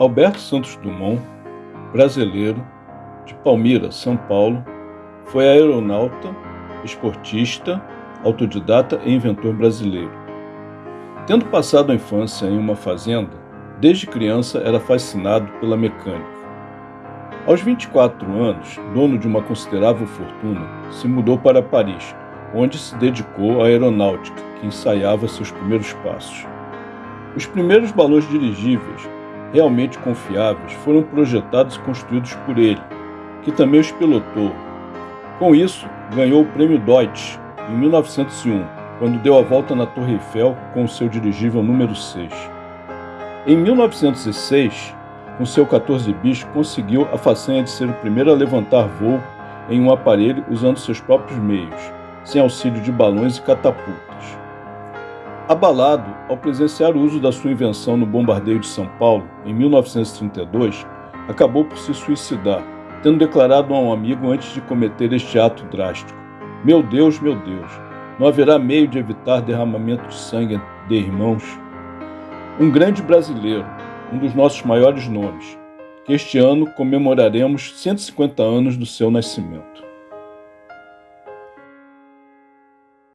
Alberto Santos Dumont, brasileiro, de Palmira, São Paulo, foi aeronauta, esportista, autodidata e inventor brasileiro. Tendo passado a infância em uma fazenda, desde criança era fascinado pela mecânica. Aos 24 anos, dono de uma considerável fortuna, se mudou para Paris, onde se dedicou à aeronáutica, que ensaiava seus primeiros passos. Os primeiros balões dirigíveis, realmente confiáveis, foram projetados e construídos por ele, que também os pilotou. Com isso, ganhou o prêmio Deutsch em 1901, quando deu a volta na Torre Eiffel com seu dirigível número 6. Em 1906, com seu 14 bis, conseguiu a façanha de ser o primeiro a levantar voo em um aparelho usando seus próprios meios, sem auxílio de balões e catapultas. Abalado ao presenciar o uso da sua invenção no bombardeio de São Paulo, em 1932, acabou por se suicidar, tendo declarado a um amigo antes de cometer este ato drástico: Meu Deus, meu Deus, não haverá meio de evitar derramamento de sangue de irmãos? Um grande brasileiro, um dos nossos maiores nomes, que este ano comemoraremos 150 anos do seu nascimento.